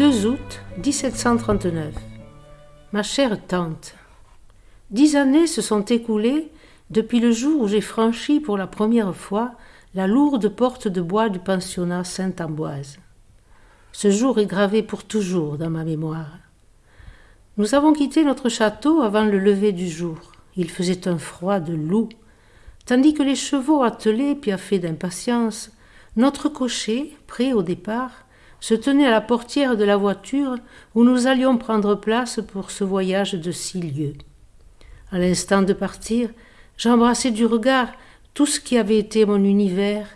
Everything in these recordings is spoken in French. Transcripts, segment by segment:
2 août 1739. Ma chère tante, dix années se sont écoulées depuis le jour où j'ai franchi pour la première fois la lourde porte de bois du pensionnat Sainte-Amboise. Ce jour est gravé pour toujours dans ma mémoire. Nous avons quitté notre château avant le lever du jour. Il faisait un froid de loup, tandis que les chevaux attelés piaffaient d'impatience, notre cocher, prêt au départ, se tenait à la portière de la voiture où nous allions prendre place pour ce voyage de six lieues. À l'instant de partir, j'embrassai du regard tout ce qui avait été mon univers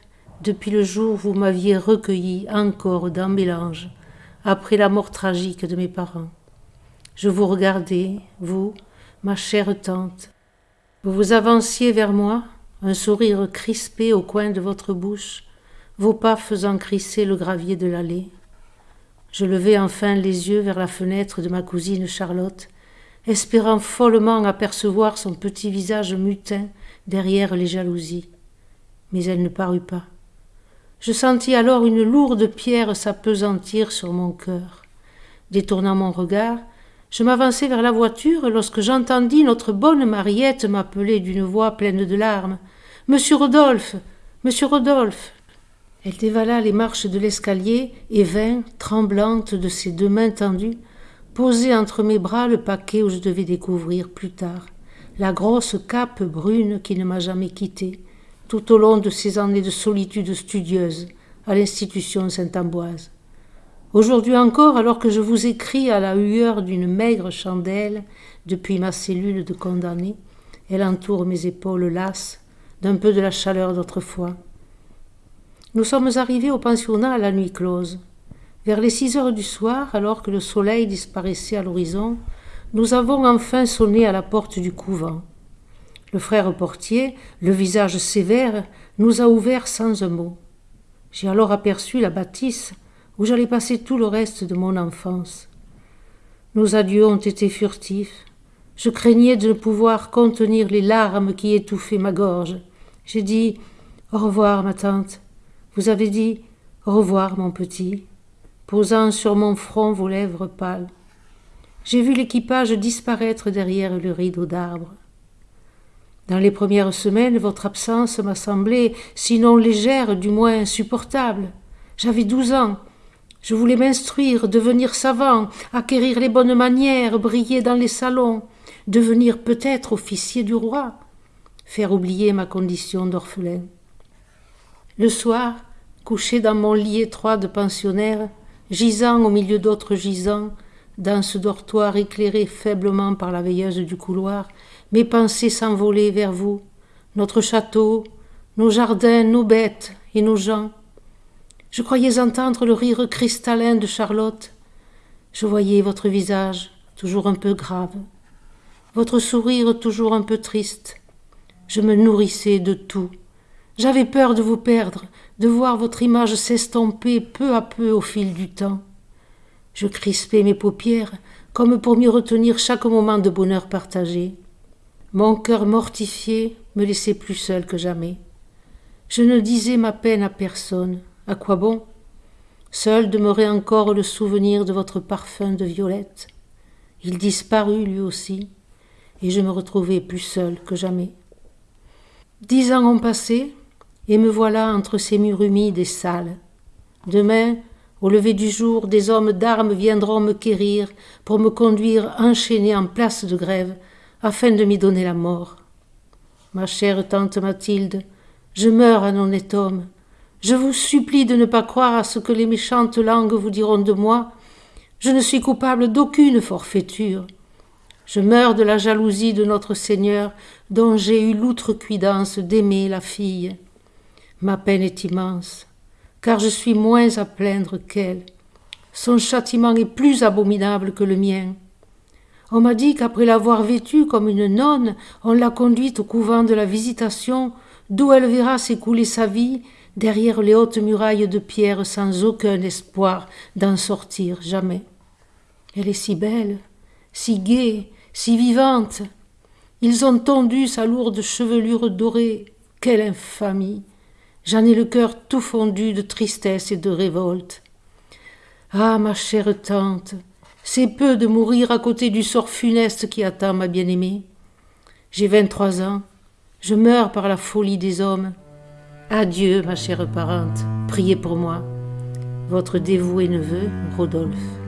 depuis le jour où vous m'aviez recueilli encore dans mélange, après la mort tragique de mes parents. Je vous regardais, vous, ma chère tante. Vous vous avanciez vers moi, un sourire crispé au coin de votre bouche, vos pas faisant crisser le gravier de l'allée. Je levai enfin les yeux vers la fenêtre de ma cousine Charlotte, espérant follement apercevoir son petit visage mutin derrière les jalousies. Mais elle ne parut pas. Je sentis alors une lourde pierre s'apesantir sur mon cœur. Détournant mon regard, je m'avançai vers la voiture lorsque j'entendis notre bonne Mariette m'appeler d'une voix pleine de larmes. Monsieur Rodolphe. Monsieur Rodolphe. Elle dévala les marches de l'escalier et vint, tremblante de ses deux mains tendues, poser entre mes bras le paquet où je devais découvrir plus tard la grosse cape brune qui ne m'a jamais quittée tout au long de ces années de solitude studieuse à l'institution Saint-Amboise. Aujourd'hui encore, alors que je vous écris à la hueur d'une maigre chandelle depuis ma cellule de condamné, elle entoure mes épaules lasses d'un peu de la chaleur d'autrefois. Nous sommes arrivés au pensionnat à la nuit close. Vers les six heures du soir, alors que le soleil disparaissait à l'horizon, nous avons enfin sonné à la porte du couvent. Le frère portier, le visage sévère, nous a ouvert sans un mot. J'ai alors aperçu la bâtisse où j'allais passer tout le reste de mon enfance. Nos adieux ont été furtifs. Je craignais de ne pouvoir contenir les larmes qui étouffaient ma gorge. J'ai dit Au revoir, ma tante. Vous avez dit Au revoir, mon petit, posant sur mon front vos lèvres pâles. J'ai vu l'équipage disparaître derrière le rideau d'arbres. Dans les premières semaines, votre absence m'a semblé, sinon légère, du moins insupportable. J'avais douze ans. Je voulais m'instruire, devenir savant, acquérir les bonnes manières, briller dans les salons, devenir peut-être officier du roi, faire oublier ma condition d'orphelin. Le soir, couché dans mon lit étroit de pensionnaire, gisant au milieu d'autres gisants, dans ce dortoir éclairé faiblement par la veilleuse du couloir, mes pensées s'envolaient vers vous, notre château, nos jardins, nos bêtes et nos gens. Je croyais entendre le rire cristallin de Charlotte. Je voyais votre visage, toujours un peu grave, votre sourire toujours un peu triste. Je me nourrissais de tout. J'avais peur de vous perdre, de voir votre image s'estomper peu à peu au fil du temps. Je crispais mes paupières comme pour mieux retenir chaque moment de bonheur partagé. Mon cœur mortifié me laissait plus seul que jamais. Je ne disais ma peine à personne. À quoi bon? Seul demeurait encore le souvenir de votre parfum de violette. Il disparut lui aussi, et je me retrouvai plus seul que jamais. Dix ans ont passé, et me voilà entre ces murs humides et sales. Demain, au lever du jour, des hommes d'armes viendront me quérir pour me conduire enchaîné en place de grève, afin de m'y donner la mort. Ma chère tante Mathilde, je meurs un honnête homme. Je vous supplie de ne pas croire à ce que les méchantes langues vous diront de moi. Je ne suis coupable d'aucune forfaiture. Je meurs de la jalousie de notre Seigneur, dont j'ai eu l'outrecuidance d'aimer la fille. Ma peine est immense, car je suis moins à plaindre qu'elle. Son châtiment est plus abominable que le mien. On m'a dit qu'après l'avoir vêtue comme une nonne, on l'a conduite au couvent de la Visitation, d'où elle verra s'écouler sa vie derrière les hautes murailles de pierre sans aucun espoir d'en sortir jamais. Elle est si belle, si gaie, si vivante. Ils ont tondu sa lourde chevelure dorée. Quelle infamie. J'en ai le cœur tout fondu de tristesse et de révolte. Ah, ma chère tante, c'est peu de mourir à côté du sort funeste qui attend ma bien-aimée. J'ai vingt-trois ans, je meurs par la folie des hommes. Adieu, ma chère parente, priez pour moi. Votre dévoué neveu, Rodolphe.